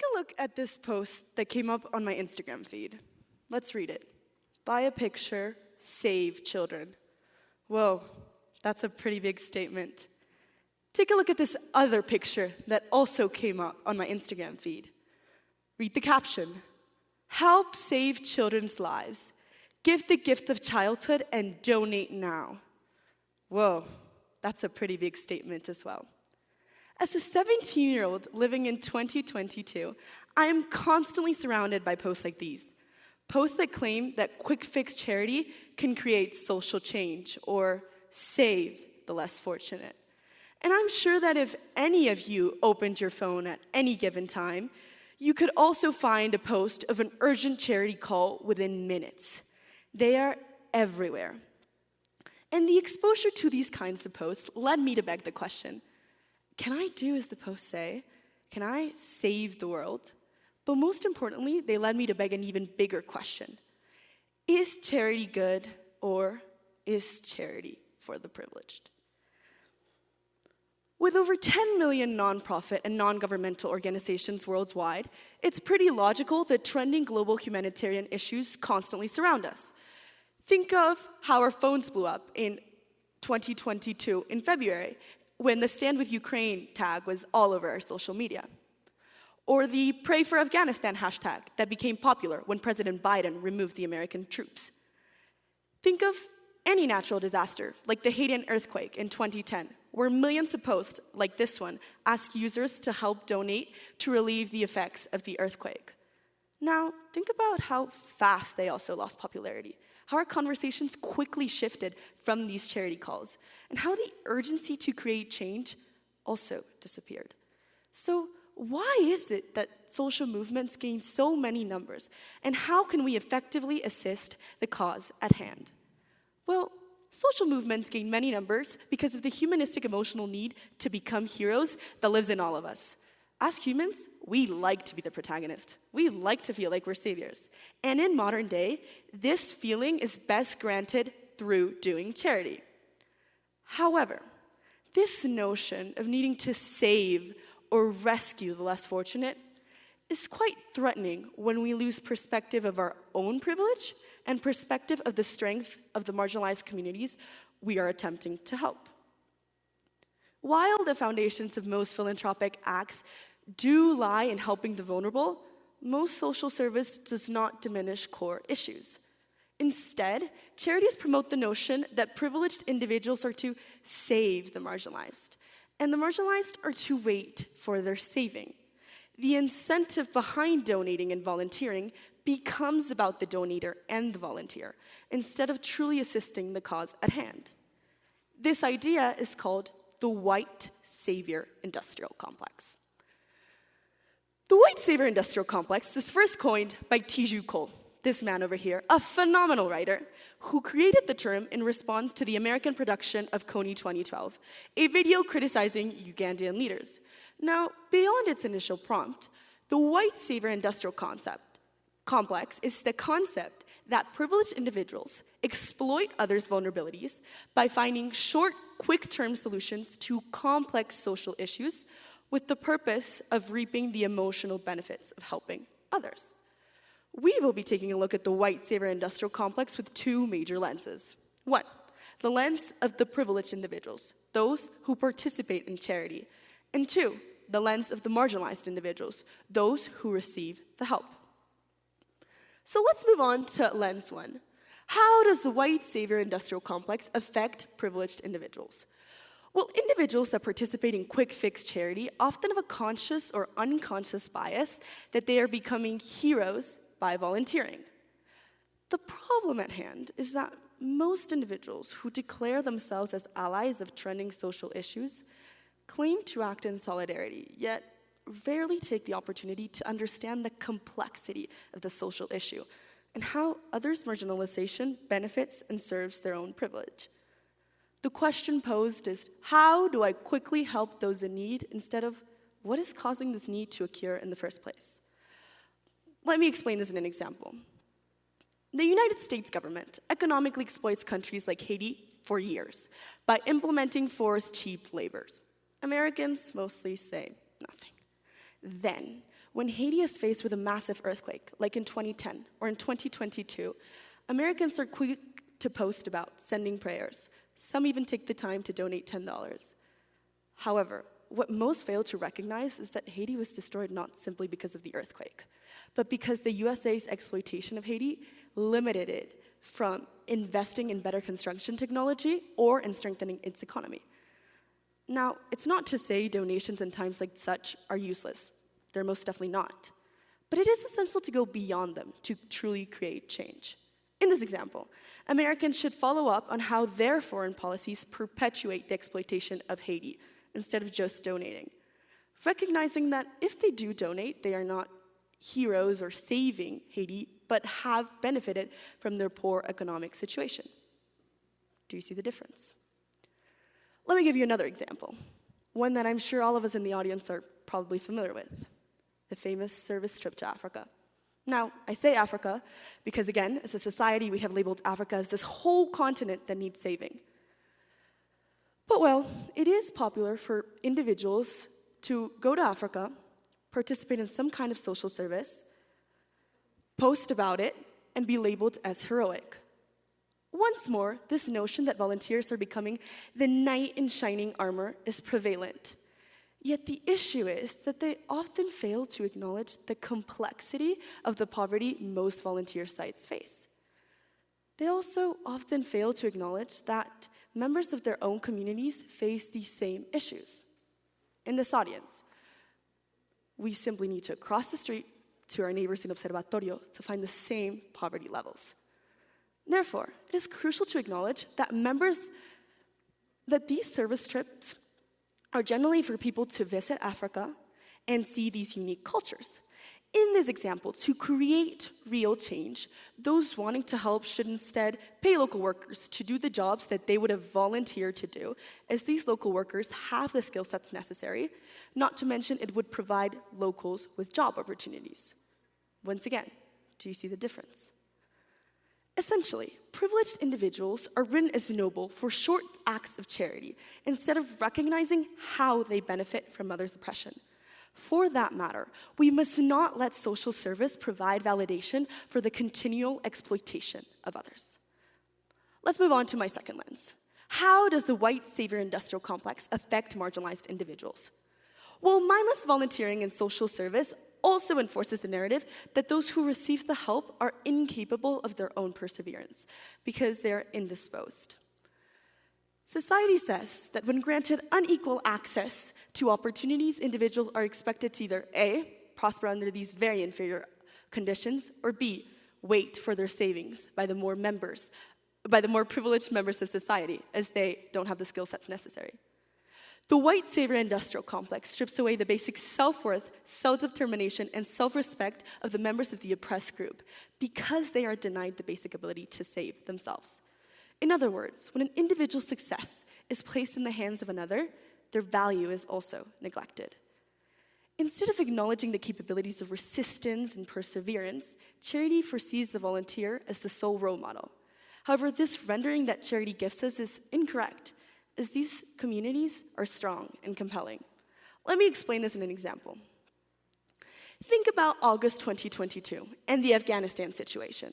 Take a look at this post that came up on my Instagram feed. Let's read it. Buy a picture, save children. Whoa, that's a pretty big statement. Take a look at this other picture that also came up on my Instagram feed. Read the caption Help save children's lives. Give the gift of childhood and donate now. Whoa, that's a pretty big statement as well. As a 17 year old living in 2022, I am constantly surrounded by posts like these posts that claim that quick fix charity can create social change or save the less fortunate. And I'm sure that if any of you opened your phone at any given time, you could also find a post of an urgent charity call within minutes. They are everywhere. And the exposure to these kinds of posts led me to beg the question can I do as the posts say? Can I save the world? But most importantly, they led me to beg an even bigger question Is charity good or is charity for the privileged? With over 10 million nonprofit and non governmental organizations worldwide, it's pretty logical that trending global humanitarian issues constantly surround us. Think of how our phones blew up in 2022 in February when the Stand with Ukraine tag was all over our social media. Or the Pray for Afghanistan hashtag that became popular when President Biden removed the American troops. Think of any natural disaster, like the Haitian earthquake in 2010, where millions of posts like this one ask users to help donate to relieve the effects of the earthquake. Now, think about how fast they also lost popularity, how our conversations quickly shifted from these charity calls, and how the urgency to create change also disappeared. So, why is it that social movements gain so many numbers, and how can we effectively assist the cause at hand? Well, social movements gain many numbers because of the humanistic emotional need to become heroes that lives in all of us. As humans, we like to be the protagonist. We like to feel like we're saviors. And in modern day, this feeling is best granted through doing charity. However, this notion of needing to save or rescue the less fortunate is quite threatening when we lose perspective of our own privilege and perspective of the strength of the marginalized communities we are attempting to help. While the foundations of most philanthropic acts do lie in helping the vulnerable, most social service does not diminish core issues. Instead, charities promote the notion that privileged individuals are to save the marginalized, and the marginalized are to wait for their saving. The incentive behind donating and volunteering becomes about the donator and the volunteer instead of truly assisting the cause at hand. This idea is called the white savior industrial complex. The white savior industrial complex is first coined by Teju Cole, this man over here, a phenomenal writer who created the term in response to the American production of Kony 2012, a video criticizing Ugandan leaders. Now, beyond its initial prompt, the white savior industrial concept complex is the concept that privileged individuals exploit others' vulnerabilities by finding short, quick term solutions to complex social issues with the purpose of reaping the emotional benefits of helping others. We will be taking a look at the white savior industrial complex with two major lenses. One, the lens of the privileged individuals, those who participate in charity. And two, the lens of the marginalized individuals, those who receive the help. So let's move on to lens one. How does the white savior industrial complex affect privileged individuals? Well, individuals that participate in quick fix charity often have a conscious or unconscious bias that they are becoming heroes by volunteering. The problem at hand is that most individuals who declare themselves as allies of trending social issues claim to act in solidarity, yet rarely take the opportunity to understand the complexity of the social issue and how others' marginalization benefits and serves their own privilege. The question posed is how do I quickly help those in need instead of what is causing this need to occur in the first place? Let me explain this in an example. The United States government economically exploits countries like Haiti for years by implementing forced cheap labors. Americans mostly say nothing. Then, when Haiti is faced with a massive earthquake, like in 2010 or in 2022, Americans are quick to post about sending prayers. Some even take the time to donate $10. However, what most fail to recognize is that Haiti was destroyed not simply because of the earthquake, but because the USA's exploitation of Haiti limited it from investing in better construction technology or in strengthening its economy. Now, it's not to say donations in times like such are useless. They're most definitely not. But it is essential to go beyond them to truly create change. In this example, Americans should follow up on how their foreign policies perpetuate the exploitation of Haiti instead of just donating. Recognizing that if they do donate, they are not heroes or saving Haiti, but have benefited from their poor economic situation. Do you see the difference? Let me give you another example, one that I'm sure all of us in the audience are probably familiar with the famous service trip to Africa. Now, I say Africa because, again, as a society, we have labeled Africa as this whole continent that needs saving. But, well, it is popular for individuals to go to Africa, participate in some kind of social service, post about it, and be labeled as heroic. Once more, this notion that volunteers are becoming the knight in shining armor is prevalent. Yet the issue is that they often fail to acknowledge the complexity of the poverty most volunteer sites face. They also often fail to acknowledge that members of their own communities face these same issues. In this audience, we simply need to cross the street to our neighbors in Observatorio to find the same poverty levels. Therefore, it is crucial to acknowledge that members that these service trips are generally for people to visit Africa and see these unique cultures. In this example, to create real change, those wanting to help should instead pay local workers to do the jobs that they would have volunteered to do, as these local workers have the skill sets necessary, not to mention it would provide locals with job opportunities. Once again, do you see the difference? Essentially, privileged individuals are written as noble for short acts of charity instead of recognizing how they benefit from others' oppression. For that matter, we must not let social service provide validation for the continual exploitation of others. Let's move on to my second lens. How does the white savior industrial complex affect marginalized individuals? Well, mindless volunteering and social service also enforces the narrative that those who receive the help are incapable of their own perseverance because they're indisposed. Society says that when granted unequal access to opportunities, individuals are expected to either A, prosper under these very inferior conditions, or B, wait for their savings by the more members, by the more privileged members of society, as they don't have the skill sets necessary. The white savior industrial complex strips away the basic self worth, self determination, and self respect of the members of the oppressed group because they are denied the basic ability to save themselves. In other words, when an individual's success is placed in the hands of another, their value is also neglected. Instead of acknowledging the capabilities of resistance and perseverance, charity foresees the volunteer as the sole role model. However, this rendering that charity gives us is incorrect is these communities are strong and compelling. Let me explain this in an example. Think about August 2022 and the Afghanistan situation.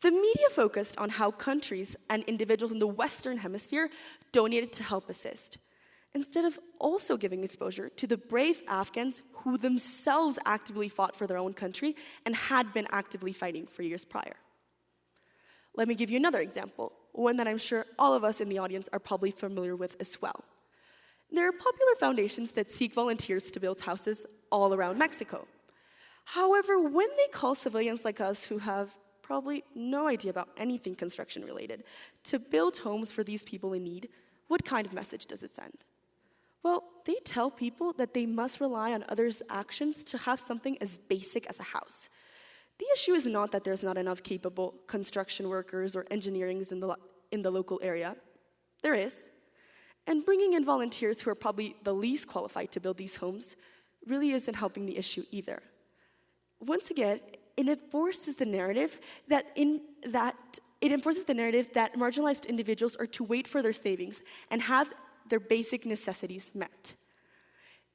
The media focused on how countries and individuals in the Western Hemisphere donated to help assist, instead of also giving exposure to the brave Afghans who themselves actively fought for their own country and had been actively fighting for years prior. Let me give you another example one that I'm sure all of us in the audience are probably familiar with as well. There are popular foundations that seek volunteers to build houses all around Mexico. However, when they call civilians like us who have probably no idea about anything construction related to build homes for these people in need, what kind of message does it send? Well, they tell people that they must rely on others' actions to have something as basic as a house. The issue is not that there's not enough capable construction workers or engineers in the, in the local area. There is. And bringing in volunteers who are probably the least qualified to build these homes really isn't helping the issue either. Once again, it enforces the narrative that in that it enforces the narrative that marginalized individuals are to wait for their savings and have their basic necessities met.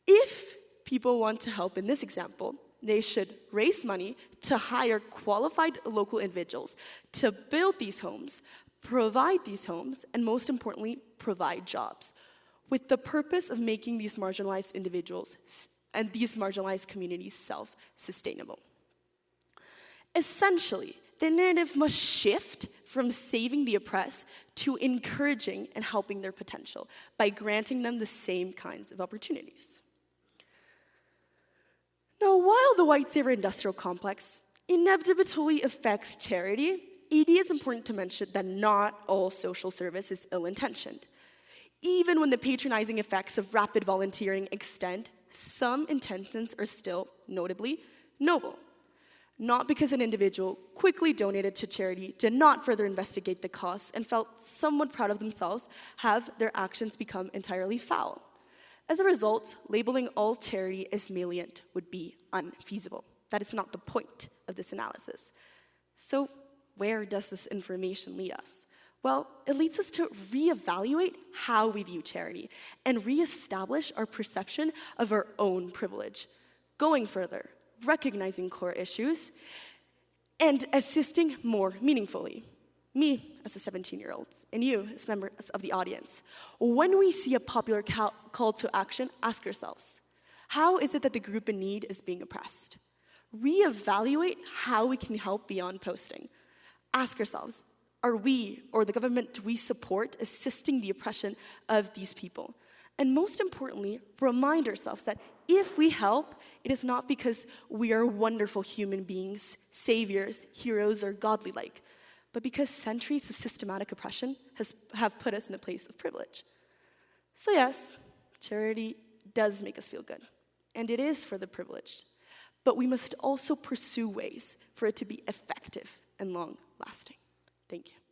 If people want to help in this example, they should raise money to hire qualified local individuals to build these homes, provide these homes, and most importantly, provide jobs, with the purpose of making these marginalized individuals and these marginalized communities self sustainable. Essentially, the narrative must shift from saving the oppressed to encouraging and helping their potential by granting them the same kinds of opportunities. Now, while the white savior industrial complex inevitably affects charity, it is important to mention that not all social service is ill intentioned. Even when the patronizing effects of rapid volunteering extend, some intentions are still notably noble. Not because an individual quickly donated to charity, did not further investigate the costs, and felt somewhat proud of themselves, have their actions become entirely foul. As a result, labeling all charity as malient would be unfeasible. That is not the point of this analysis. So, where does this information lead us? Well, it leads us to reevaluate how we view charity and reestablish our perception of our own privilege. Going further, recognizing core issues and assisting more meaningfully. Me, as a 17 year old, and you, as members of the audience, when we see a popular call to action, ask yourselves how is it that the group in need is being oppressed? Reevaluate how we can help beyond posting. Ask yourselves are we, or the government we support, assisting the oppression of these people? And most importantly, remind ourselves that if we help, it is not because we are wonderful human beings, saviors, heroes, or godly like, but because centuries of systematic oppression has, have put us in a place of privilege. So, yes, charity does make us feel good, and it is for the privileged, but we must also pursue ways for it to be effective and long lasting. Thank you.